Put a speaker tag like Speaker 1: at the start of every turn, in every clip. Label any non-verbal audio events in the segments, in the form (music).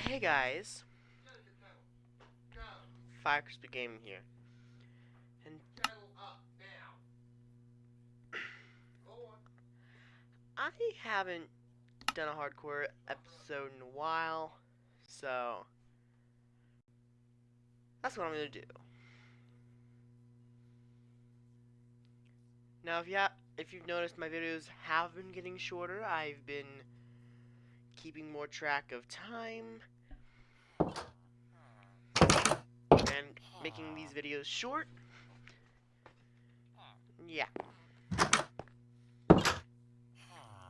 Speaker 1: Hey guys, Fire Crispy Gaming here. And I haven't done a hardcore episode in a while, so that's what I'm gonna do. Now, if you if you've noticed, my videos have been getting shorter. I've been keeping more track of time and making these videos short. Yeah.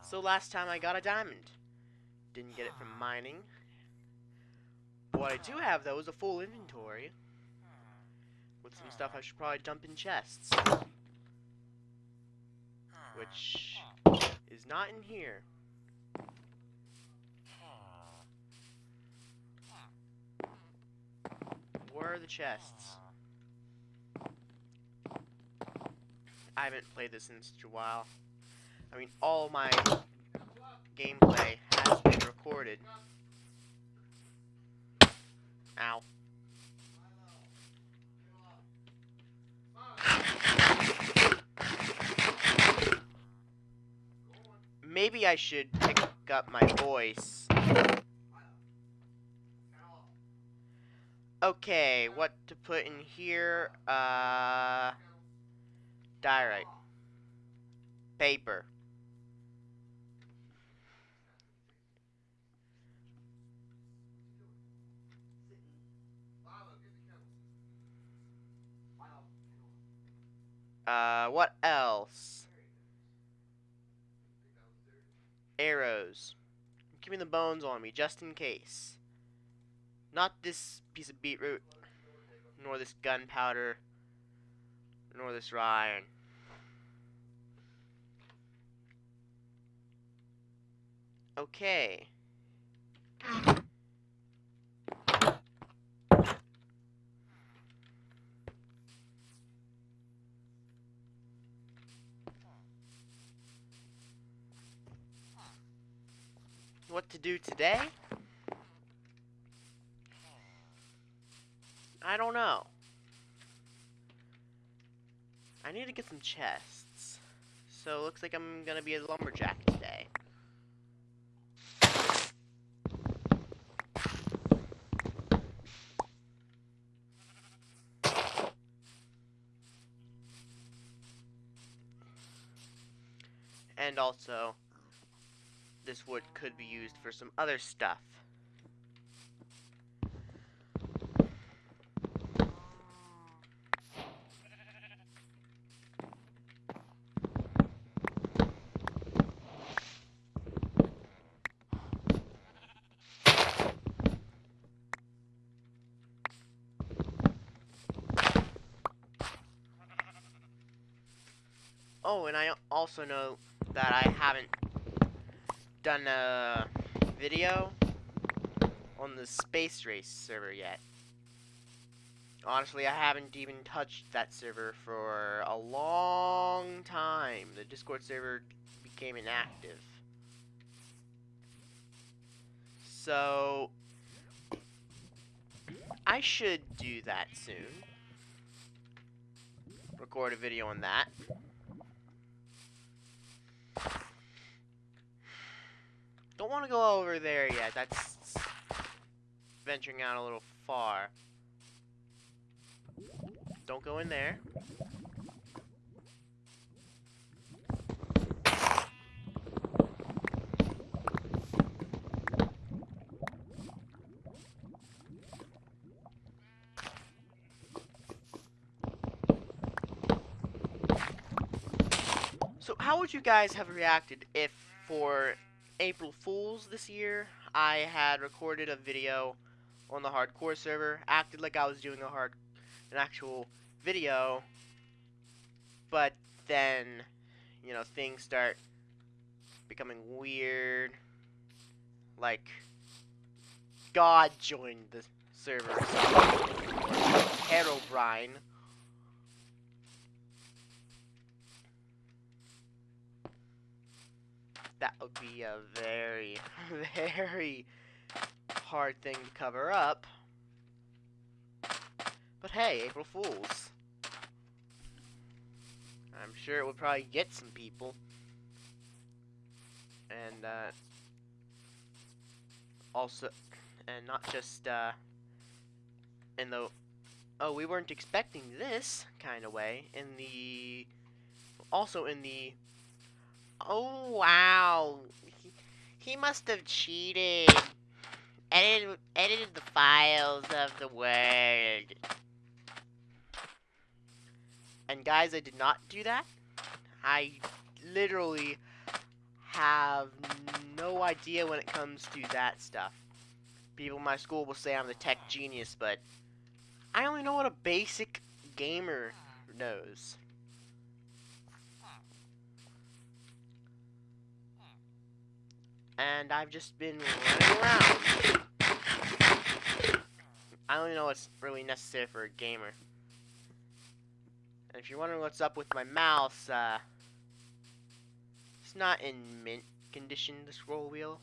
Speaker 1: So last time I got a diamond. Didn't get it from mining. What I do have though is a full inventory. With some stuff I should probably dump in chests. Which is not in here. Where are the chests? I haven't played this in such a while. I mean, all my gameplay has been recorded. Ow. Maybe I should pick up my voice. Okay, what to put in here? Uh, diorite. Paper. Uh, what else? Arrows. Give me the bones on me, just in case. Not this piece of beetroot, nor this gunpowder, nor this raw iron. Okay. What to do today? I don't know. I need to get some chests. So it looks like I'm gonna be a lumberjack today. And also, this wood could be used for some other stuff. Oh, and I also know that I haven't done a video on the Space Race server yet. Honestly, I haven't even touched that server for a long time. The Discord server became inactive. So, I should do that soon. Record a video on that. Don't want to go over there yet. That's venturing out a little far. Don't go in there. So how would you guys have reacted if for April Fools this year, I had recorded a video on the hardcore server, acted like I was doing a hard, an actual video, but then, you know, things start becoming weird, like, God joined the server, Herobrine. That would be a very, (laughs) very hard thing to cover up. But hey, April Fools. I'm sure it would probably get some people. And, uh, also, and not just, uh, in the, oh, we weren't expecting this kind of way, in the, also in the, oh, wow, he, he must have cheated, edited, edited the files of the word. And guys, I did not do that. I literally have no idea when it comes to that stuff. People in my school will say I'm the tech genius, but I only know what a basic gamer knows. And I've just been running around. I don't even know what's really necessary for a gamer. And if you're wondering what's up with my mouse, uh, it's not in mint condition, the scroll wheel.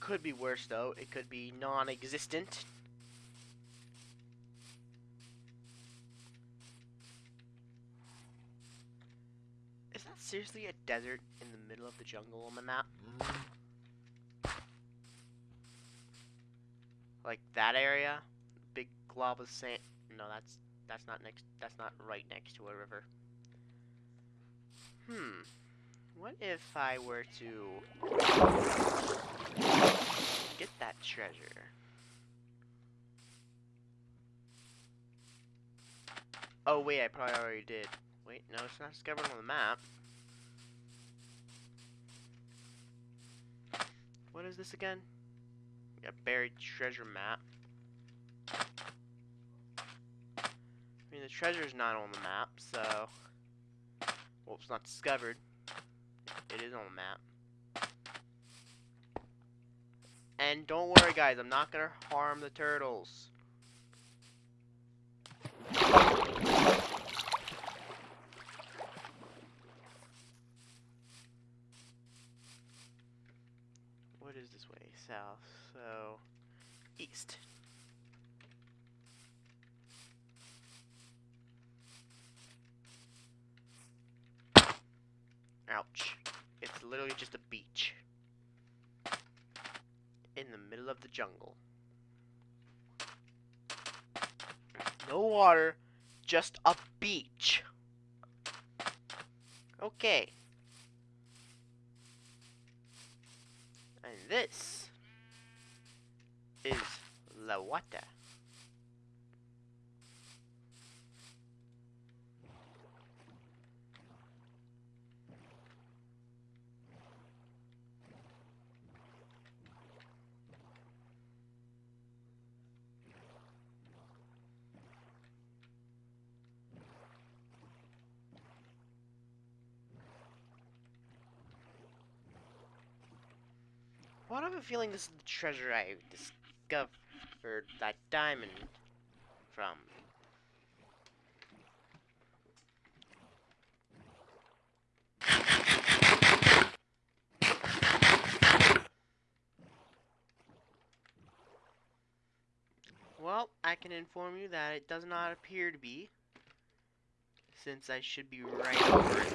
Speaker 1: Could be worse, though. It could be non-existent. Seriously a desert in the middle of the jungle on the map? Like that area? Big glob of sand. No, that's that's not next. That's not right next to a river. Hmm. What if I were to get that treasure? Oh wait, I probably already did. Wait, no, it's not discovered on the map. What is this again? A buried treasure map. I mean, the treasure is not on the map, so... Well, it's not discovered. It is on the map. And don't worry, guys, I'm not gonna harm the turtles. What is this way? South. So, east. Ouch. It's literally just a beach. In the middle of the jungle. No water, just a beach. Okay. And this is Wata. What I have a feeling this is the treasure I discovered that diamond from. Well, I can inform you that it does not appear to be, since I should be right over it.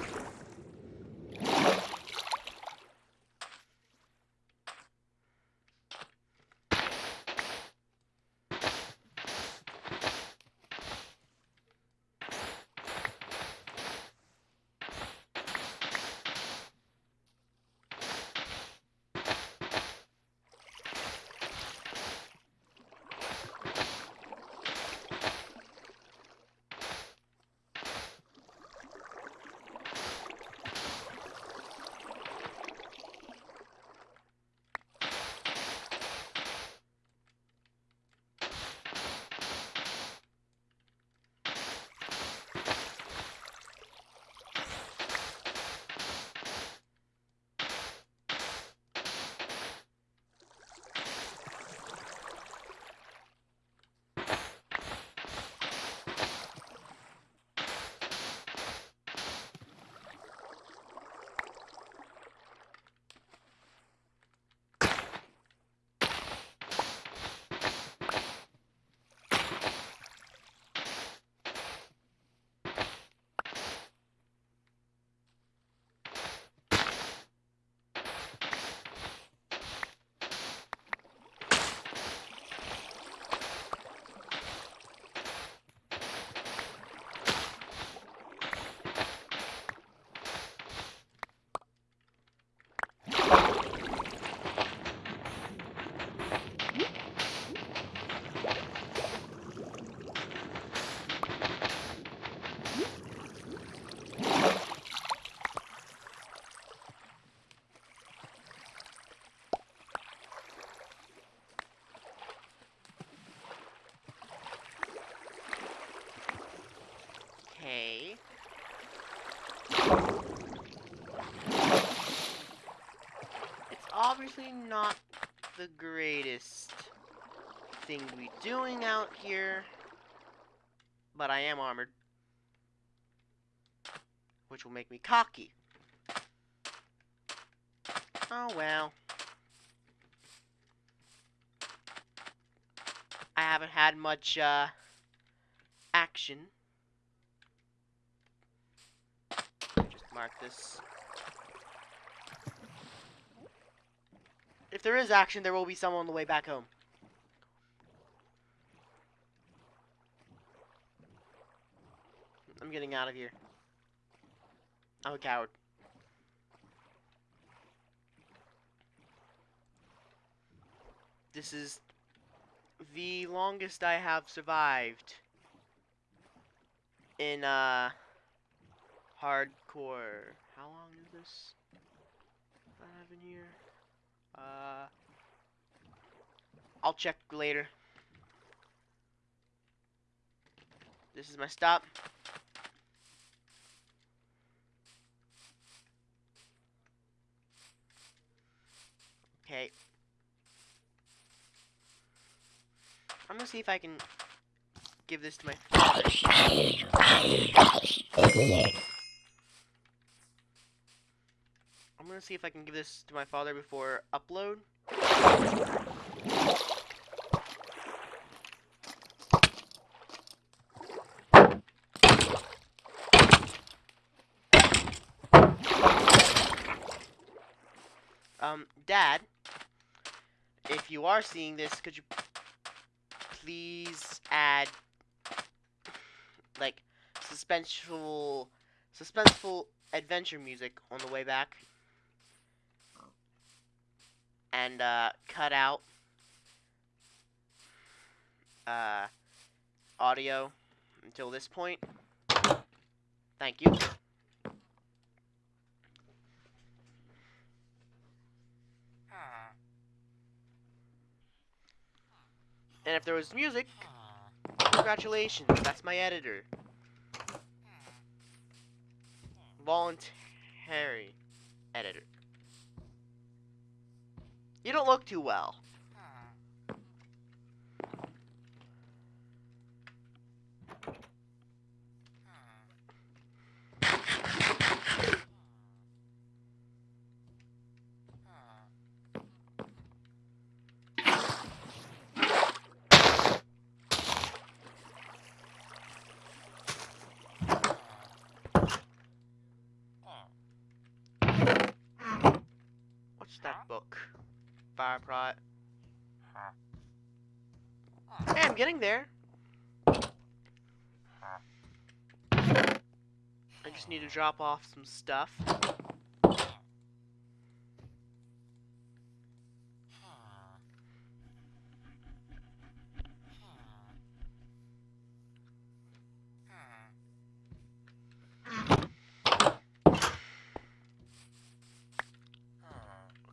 Speaker 1: you obviously not the greatest thing to be doing out here, but I am armored, which will make me cocky. Oh well. I haven't had much, uh, action. Just mark this. There is action, there will be someone on the way back home. I'm getting out of here. I'm a coward. This is the longest I have survived in uh hardcore. How long is this? I have in here. Uh, I'll check later. This is my stop. Okay. I'm gonna see if I can give this to my (laughs) (laughs) see if I can give this to my father before upload. Um, Dad, if you are seeing this, could you please add like suspenseful suspenseful adventure music on the way back and uh, cut out uh, audio until this point. Thank you. And if there was music, congratulations, that's my editor. Voluntary editor. You don't look too well. What's that book? Fire prot. Hey, I'm getting there. I just need to drop off some stuff.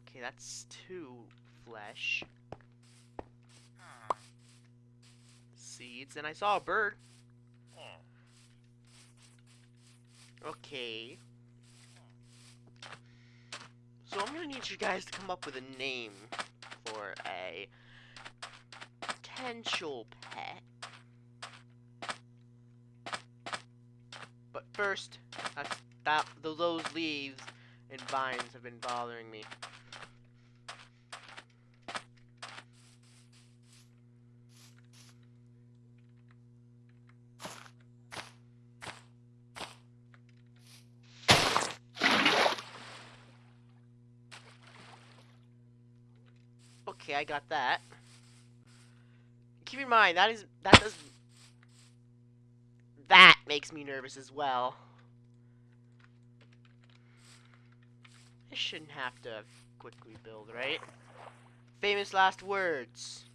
Speaker 1: Okay, that's two flesh. And I saw a bird. Okay. So I'm gonna need you guys to come up with a name for a potential pet. But first, that th- those leaves and vines have been bothering me. Okay, I got that. Keep in mind that is that does that makes me nervous as well. I shouldn't have to quickly build, right? Famous last words.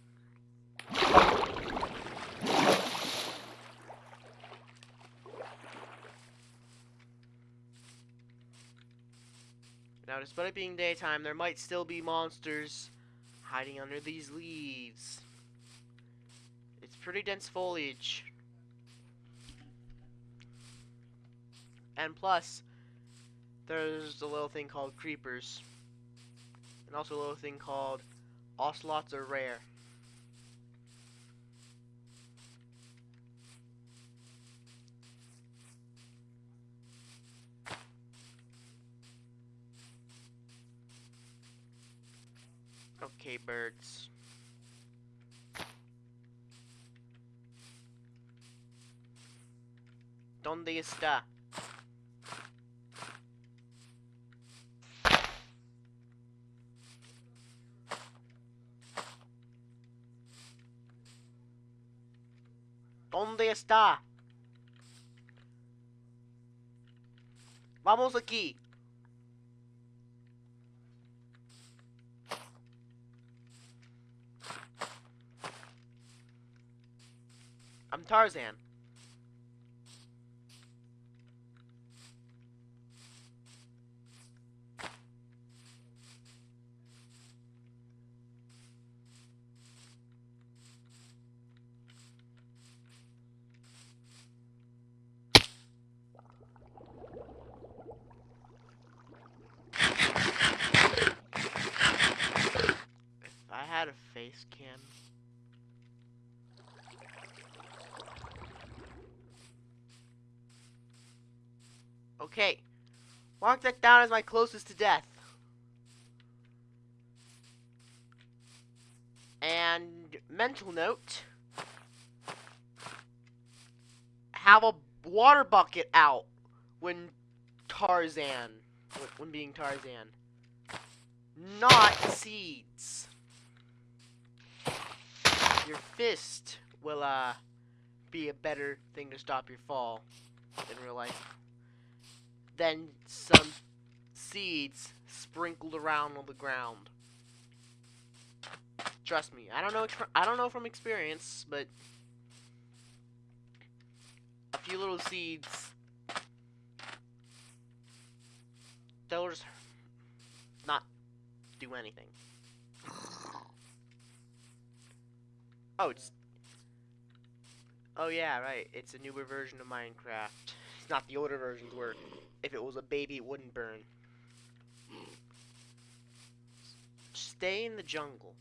Speaker 1: Now, despite it being daytime, there might still be monsters hiding under these leaves. It's pretty dense foliage. And plus, there's a little thing called creepers. and also a little thing called ocelots are rare. Okay, birds. ¿Dónde está? ¿Dónde está? Vamos aquí. I'm Tarzan. Had a face cam. Okay. Mark that down as my closest to death. And mental note. Have a water bucket out when Tarzan, when being Tarzan. Not seeds. Your fist will, uh, be a better thing to stop your fall in real life than some seeds sprinkled around on the ground. Trust me, I don't know. I don't know from experience, but a few little seeds, they'll just not do anything. Oh, it's. Oh yeah, right. It's a newer version of Minecraft. It's not the older versions where if it was a baby, it wouldn't burn. Stay in the jungle.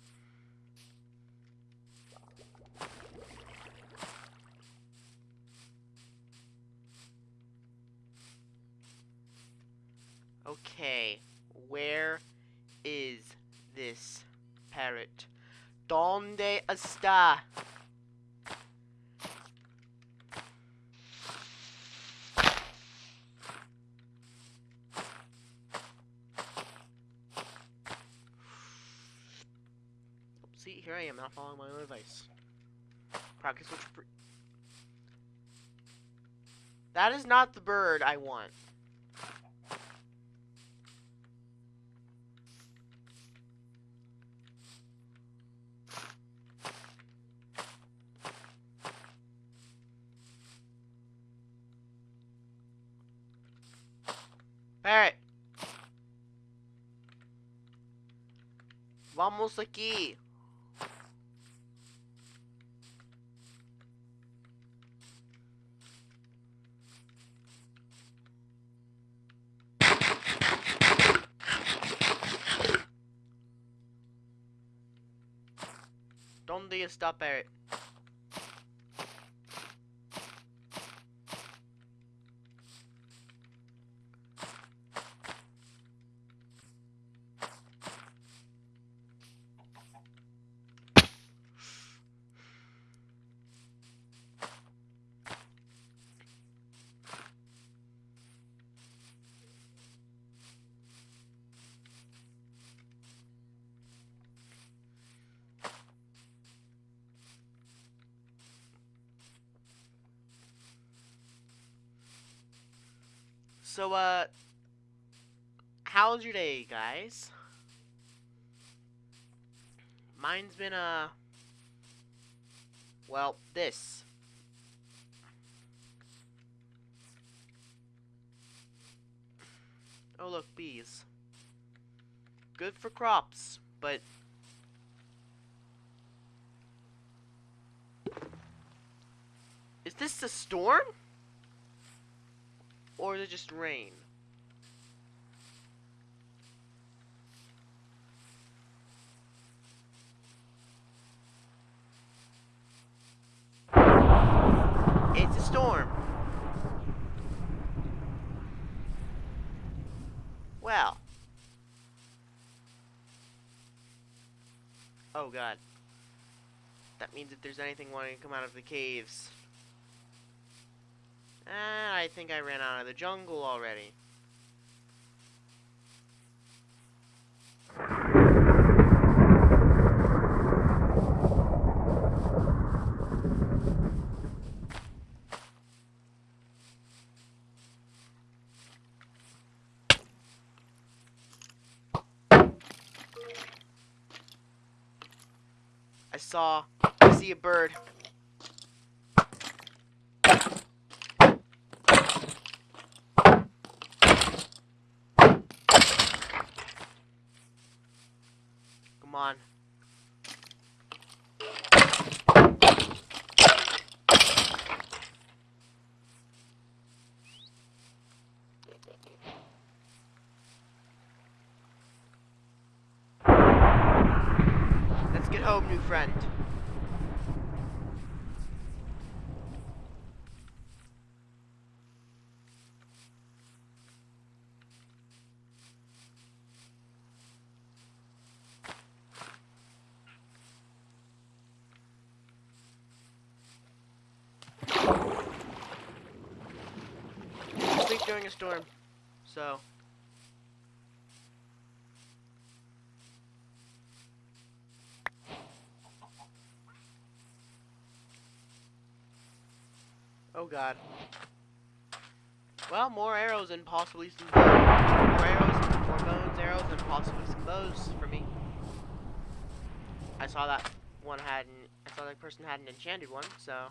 Speaker 1: Okay, where is this parrot? ¿Dónde está? See, here I am, not following my own advice. Practice what you That is not the bird I want. Parrot. Vamos aquí. ¿Dónde está Parrot? So, uh, how's your day, guys? Mine's been, uh, well, this. Oh, look, bees. Good for crops, but. Is this a storm? Or is it just rain? It's a storm. Wow. Oh god. That means if there's anything wanting to come out of the caves. I think I ran out of the jungle already. I saw, I see a bird. Come on. Let's get home, new friend. Sleep during a storm. So. Oh god. Well, more arrows and possibly some bows. More arrows, more bones, arrows, and possibly some bows for me. I saw that one had an, I saw that person had an enchanted one, so.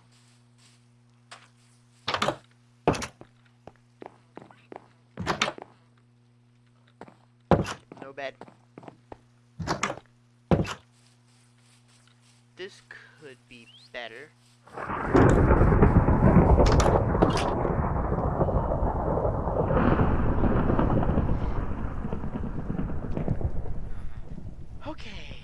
Speaker 1: No bed. This could be better. Okay.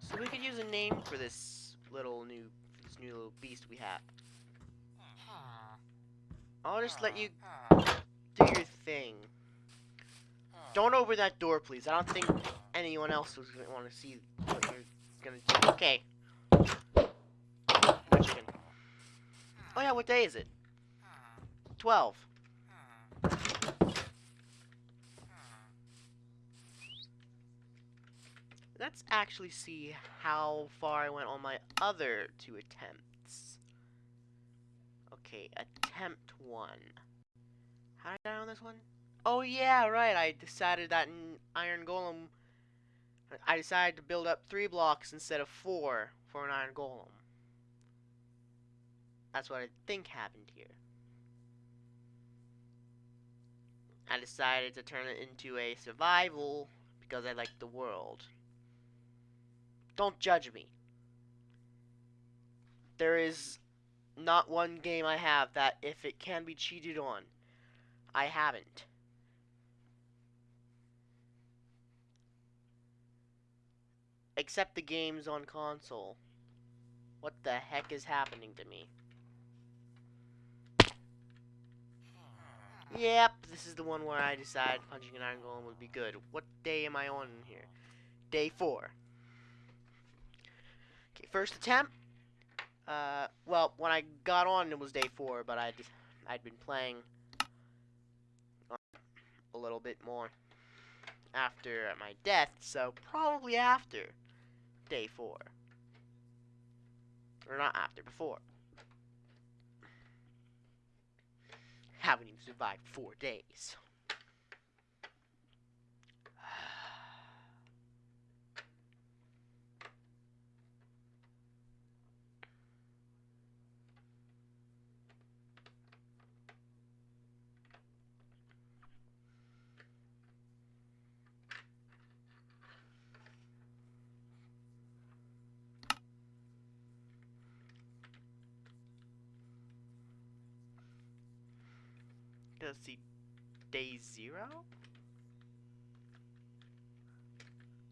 Speaker 1: So we could use a name for this little new this new little beast we have. I'll just let you do your thing. Don't open that door, please. I don't think anyone else was gonna want to see what you're gonna do. Okay. Oh yeah, what day is it? Twelve. Let's actually see how far I went on my other two attempts. Okay, attempt one. How did I die on this one? Oh yeah, right. I decided that in Iron Golem, I decided to build up three blocks instead of four for an Iron Golem. That's what I think happened here. I decided to turn it into a survival because I like the world. Don't judge me. There is not one game I have that if it can be cheated on, I haven't. Except the games on console. What the heck is happening to me? Yep, this is the one where I decided punching an iron golem would be good. What day am I on here? Day four. Okay, first attempt. Uh, well, when I got on, it was day four, but I'd I'd been playing a little bit more after my death, so probably after day four, or not after, before. Haven't even survived four days. to see day zero?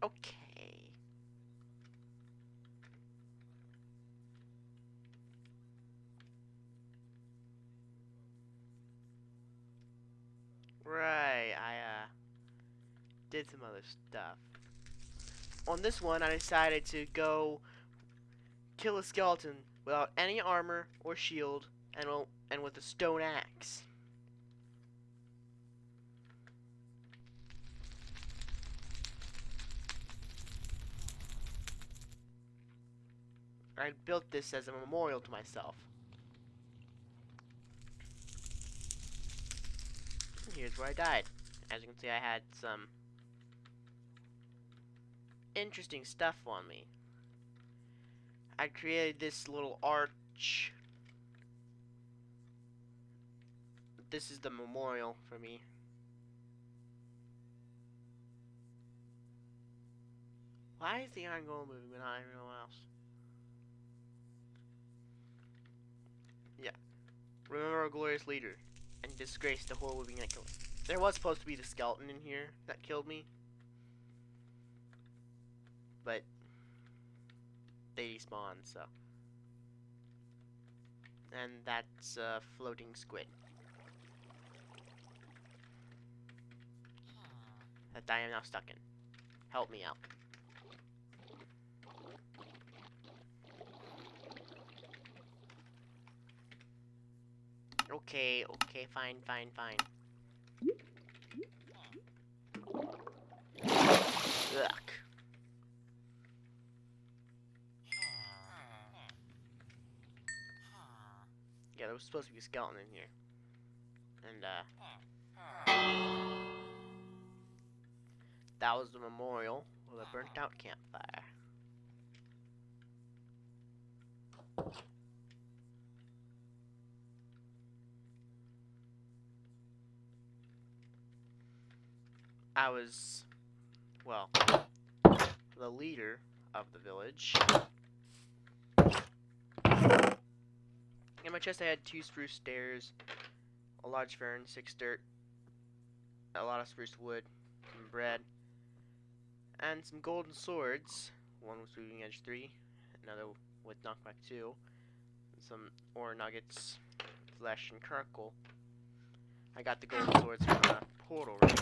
Speaker 1: Okay. Right, I, uh, did some other stuff. On this one, I decided to go kill a skeleton without any armor or shield and, and with a stone axe. I built this as a memorial to myself. And here's where I died. As you can see, I had some interesting stuff on me. I created this little arch. This is the memorial for me. Why is the iron golem moving when I know else? Remember our glorious leader and disgrace the that killed him. There was supposed to be the skeleton in here that killed me. But they despawn, so. And that's a floating squid. That I am now stuck in. Help me out. Okay, okay, fine, fine, fine. Ugh. Yeah, there was supposed to be a skeleton in here. And, uh... That was the memorial of a burnt out campfire. I was, well, the leader of the village. In my chest I had two spruce stairs, a large fern, six dirt, a lot of spruce wood, some bread, and some golden swords. One with Sweeping Edge 3, another with knockback 2, some ore nuggets, flesh, and charcoal. I got the golden swords from a portal raid.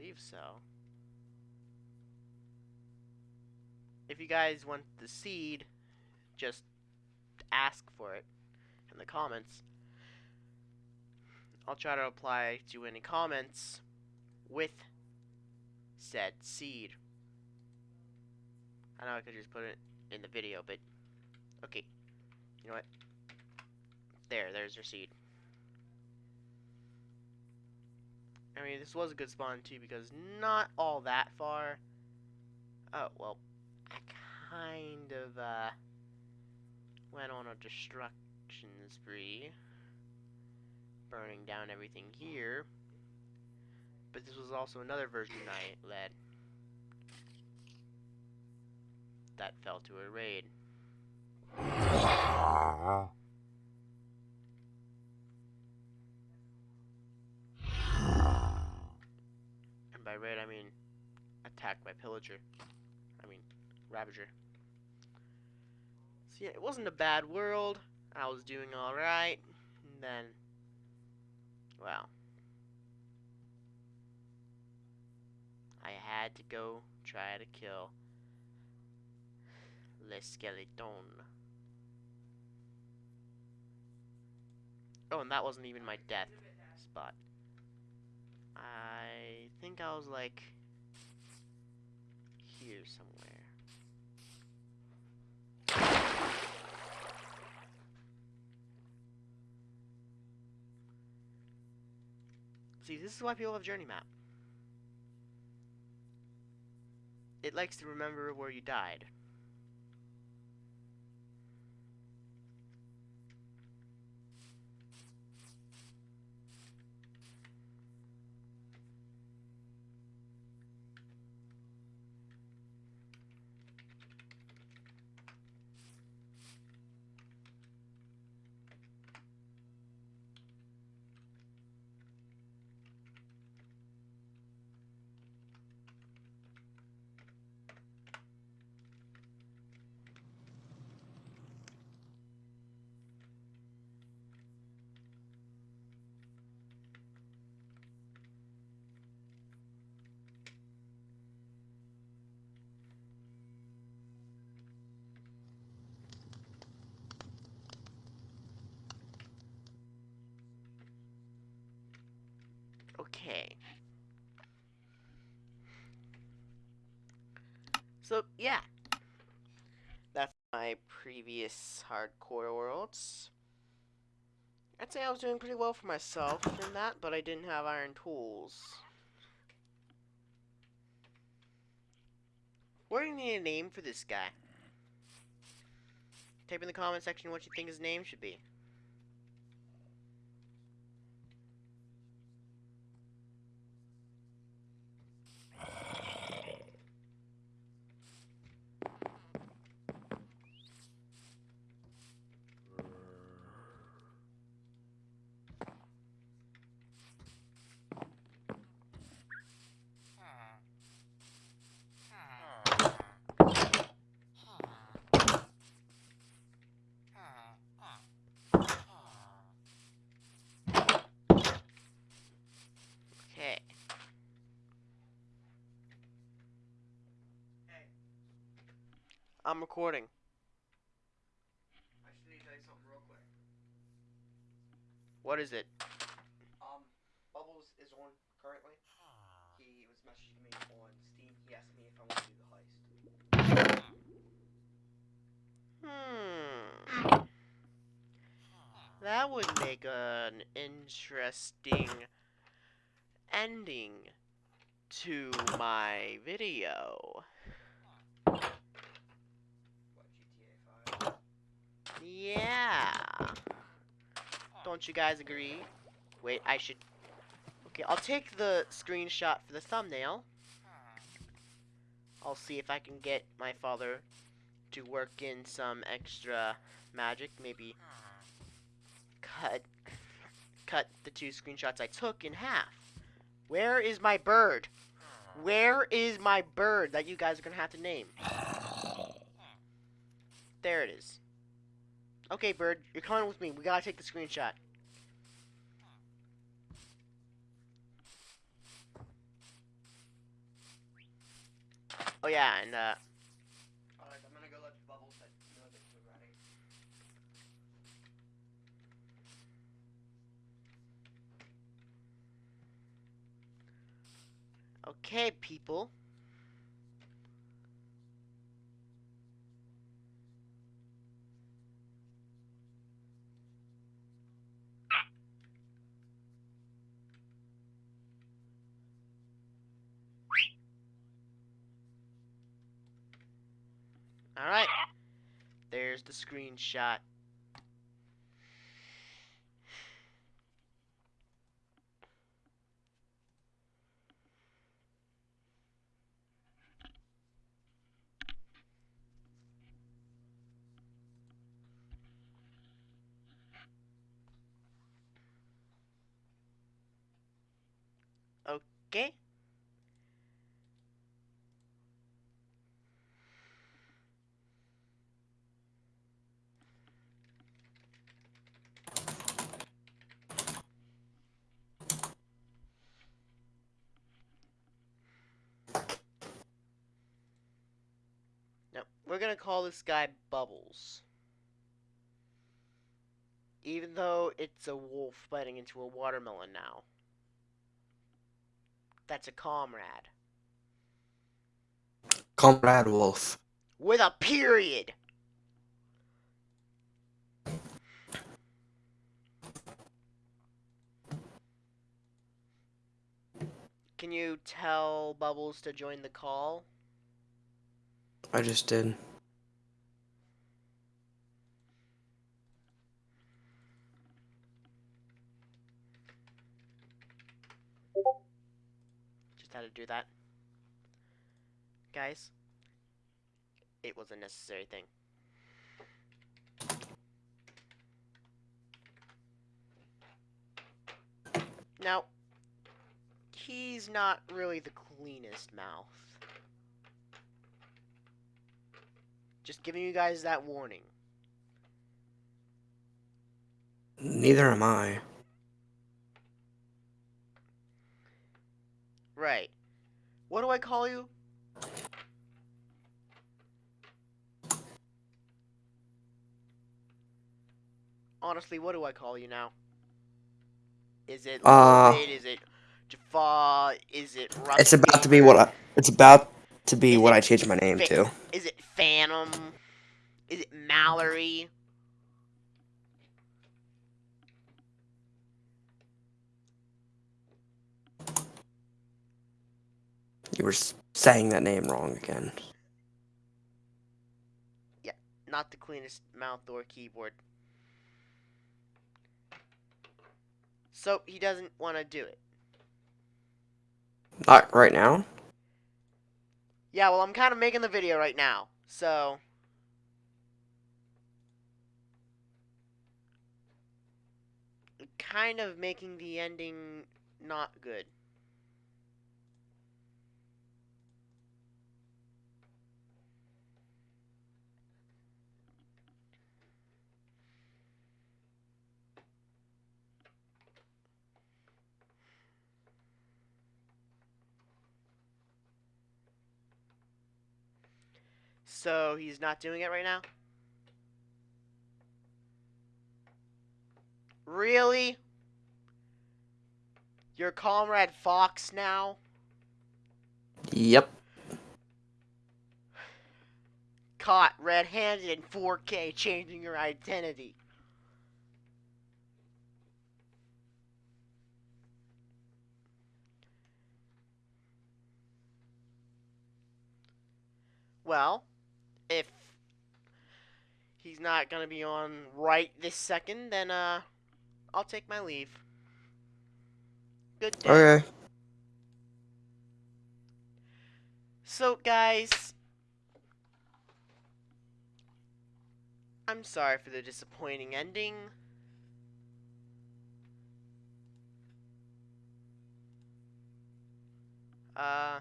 Speaker 1: Believe so. If you guys want the seed, just ask for it in the comments. I'll try to reply to any comments with said seed. I know I could just put it in the video, but okay. You know what? There, there's your seed. I mean, this was a good spawn too because not all that far. Oh, well, I kind of uh, went on a destruction spree, burning down everything here. But this was also another version I led that fell to a raid. By raid, I mean attacked by pillager. I mean ravager. So yeah, it wasn't a bad world. I was doing alright. And then, well, I had to go try to kill Le Skeleton. Oh, and that wasn't even my death spot. I think I was like here somewhere. See, this is why people have Journey Map. It likes to remember where you died. Previous hardcore worlds. I'd say I was doing pretty well for myself in that, but I didn't have iron tools. Do you need a name for this guy? Type in the comment section what you think his name should be. I'm recording.
Speaker 2: I just need to tell you something real quick.
Speaker 1: What is it?
Speaker 2: Um, Bubbles is on currently. He was messaging me on Steam. He asked me if I want to do the heist.
Speaker 1: Hmm. That would make an interesting ending to my video. Yeah. Don't you guys agree? Wait, I should. Okay, I'll take the screenshot for the thumbnail. I'll see if I can get my father to work in some extra magic. Maybe cut cut the two screenshots I took in half. Where is my bird? Where is my bird that you guys are gonna have to name? There it is. Okay, bird, you're coming with me. We gotta take the screenshot. Oh yeah, and uh,
Speaker 2: Alright, I'm gonna go let Bubbles know that you're ready.
Speaker 1: okay, people. Alright. There's the screenshot. Okay. We're gonna call this guy Bubbles. Even though it's a wolf biting into a watermelon now. That's a comrade.
Speaker 3: Comrade Wolf.
Speaker 1: With a period! Can you tell Bubbles to join the call?
Speaker 3: I just did.
Speaker 1: Just had to do that. Guys, it was a necessary thing. Now, he's not really the cleanest mouth. Just giving you guys that warning.
Speaker 3: Neither am I.
Speaker 1: Right. What do I call you? Honestly, what do I call you now? Is it
Speaker 3: Uh,
Speaker 1: Lloyd? Is it Jafar? Is it
Speaker 3: It's about to be what I, it's about to be
Speaker 1: Is
Speaker 3: what I changed my name to.
Speaker 1: Is it Phantom? Is it Mallory?
Speaker 3: You were saying that name wrong again.
Speaker 1: Yeah, not the cleanest mouth or keyboard. So he doesn't want to do it.
Speaker 3: Not right now.
Speaker 1: Yeah, well, I'm kind of making the video right now, so. Kind of making the ending not good. So he's not doing it right now? Really? You're Comrade Fox now?
Speaker 3: Yep.
Speaker 1: Caught red handed in 4K changing your identity. Well, he's not gonna be on right this second, then uh, I'll take my leave. Good day.
Speaker 3: Okay.
Speaker 1: So, guys, I'm sorry for the disappointing ending. Uh.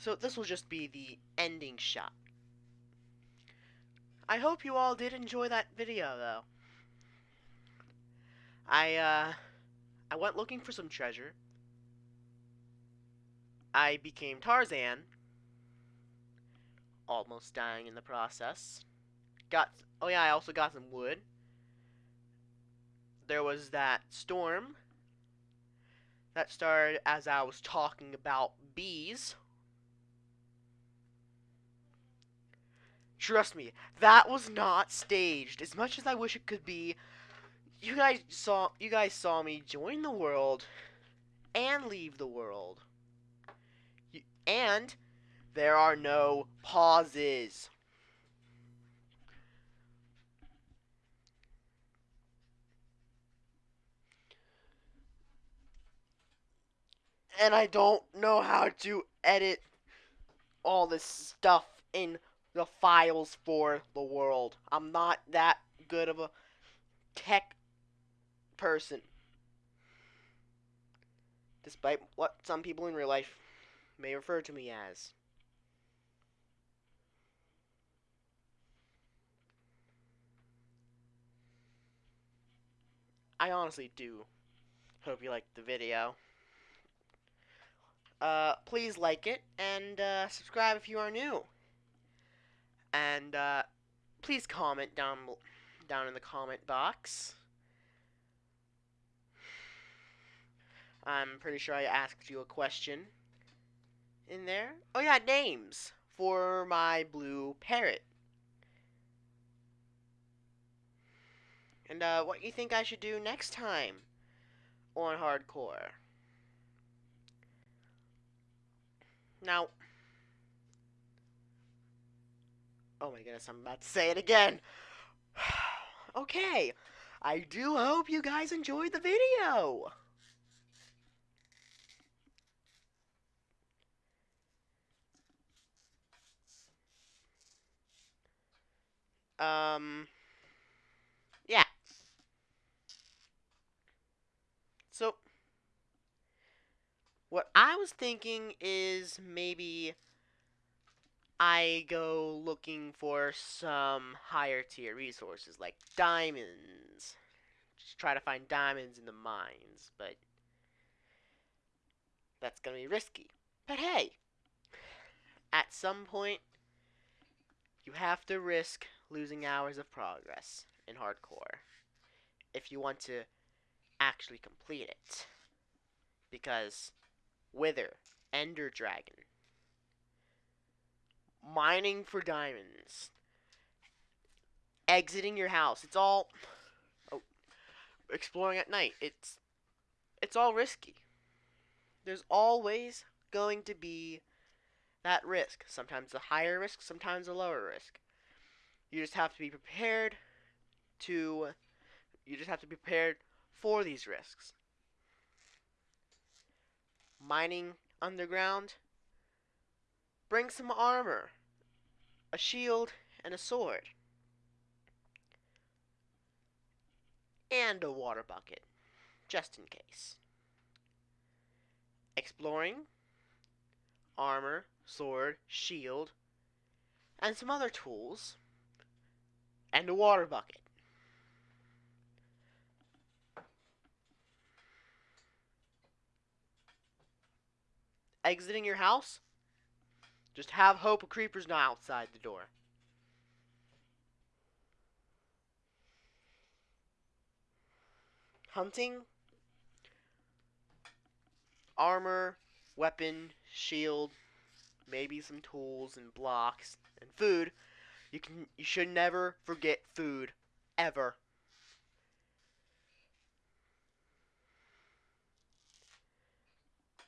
Speaker 1: So, this will just be the ending shot. I hope you all did enjoy that video, though. I, uh, I went looking for some treasure. I became Tarzan, almost dying in the process. Got, oh yeah, I also got some wood. There was that storm that started as I was talking about bees. Trust me, that was not staged. As much as I wish it could be, you guys saw you guys saw me join the world and leave the world. Y- And there are no pauses. And I don't know how to edit all this stuff in the files for the world. I'm not that good of a tech person. Despite what some people in real life may refer to me as. I honestly do hope you liked the video. Uh, please like it and uh, subscribe if you are new. And uh, please comment down down in the comment box. I'm pretty sure I asked you a question in there. Oh yeah, names for my blue parrot. And uh, what you think I should do next time on hardcore? Now, oh my goodness, I'm about to say it again. (sighs) okay, I do hope you guys enjoyed the video. Um, yeah. So, what I was thinking is maybe I go looking for some higher tier resources like diamonds. Just try to find diamonds in the mines, but that's gonna be risky. But hey, at some point, you have to risk losing hours of progress in hardcore if you want to actually complete it. Because Wither, Ender Dragon, mining for diamonds, exiting your house, it's all oh, exploring at night. It's it's all risky. There's always going to be that risk. Sometimes a higher risk, sometimes a lower risk. You just have to be prepared to you just have to be prepared for these risks. Mining underground bring some armor, a shield, and a sword. And a water bucket, just in case. Exploring, armor, sword, shield, and some other tools, and a water bucket. Exiting your house, just have hope a creeper's not outside the door. Hunting, armor, weapon, shield, maybe some tools and blocks and food. You can you should never forget food ever.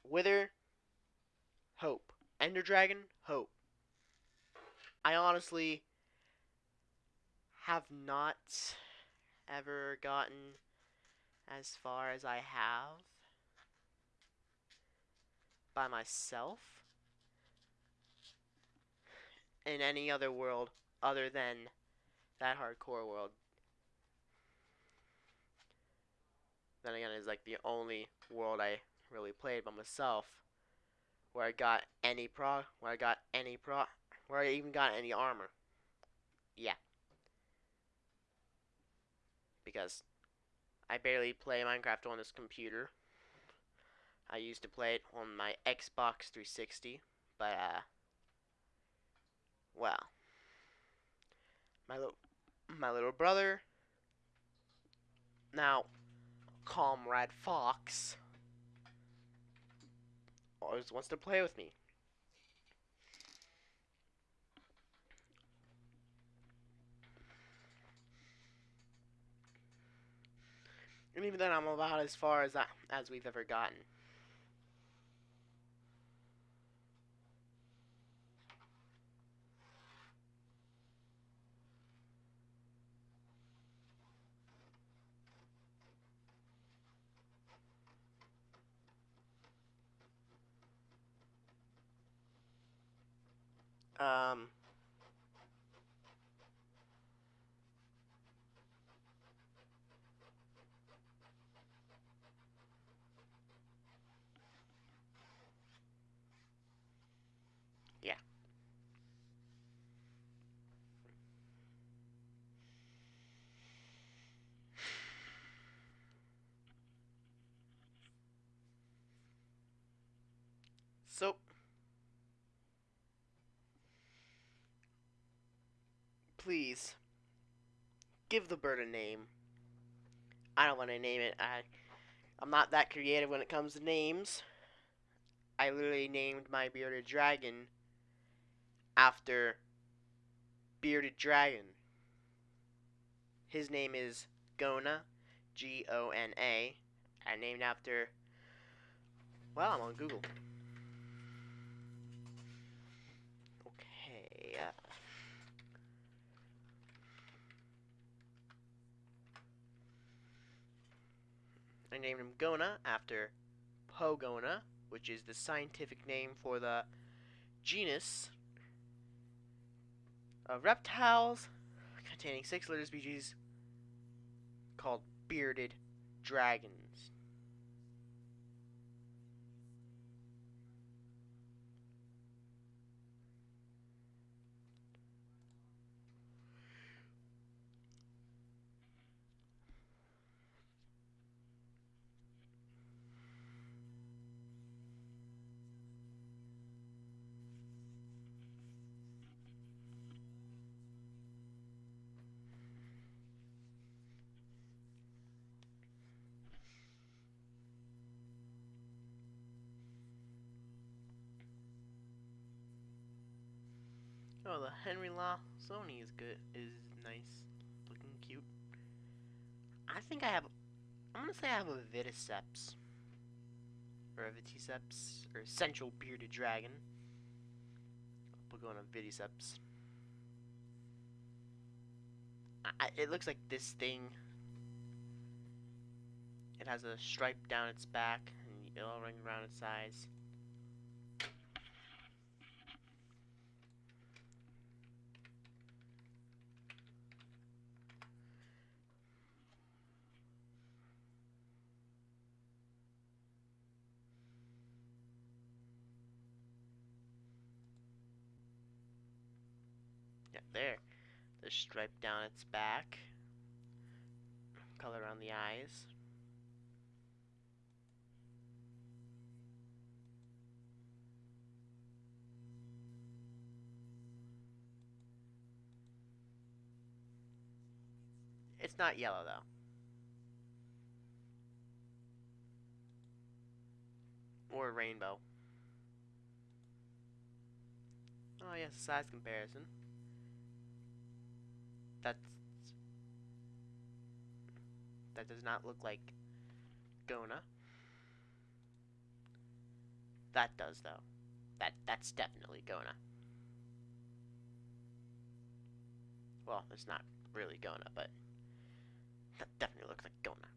Speaker 1: Wither hope. Ender Dragon hope. I honestly have not ever gotten as far as I have by myself in any other world other than that hardcore world. Then again, it's like the only world I really played by myself where I got any pro, where I got any pro, where I even got any armor. Yeah. Because I barely play Minecraft on this computer. I used to play it on my Xbox 360, but uh well, my little my little brother now comrade Fox always wants to play with me. And even then, I'm about as far as as we've ever gotten. Um, yeah. So, please give the bird a name. I don't want to name it. I I'm not that creative when it comes to names. I literally named my bearded dragon after bearded dragon. His name is Gona, G O N A. I named after well, I'm on Google. Okay. Uh, I named him Gona after Pogona, which is the scientific name for the genus of reptiles containing six litter species called bearded dragons. Henry Law Sony is good. Is nice, looking cute. I think I have. I'm gonna say I have a Vitticeps. Or a Vitticeps, or Central Bearded Dragon. We'll go on a Vitticeps. I, it looks like this thing. It has a stripe down its back and yellow ring around its eyes. There. The stripe down its back. Color on the eyes. It's not yellow though. Or rainbow. Oh yes, size comparison. That's that does not look like Gona. That does though. That that's definitely Gona. Well, it's not really Gona, but that definitely looks like Gona.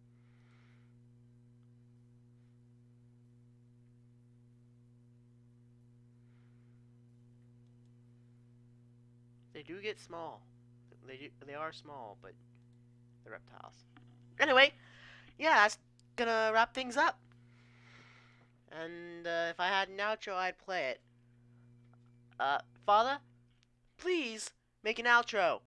Speaker 1: They do get small. They they are small, but they're reptiles. Anyway, yeah, that's gonna wrap things up. And uh, if I had an outro, I'd play it. Uh, Father, please make an outro.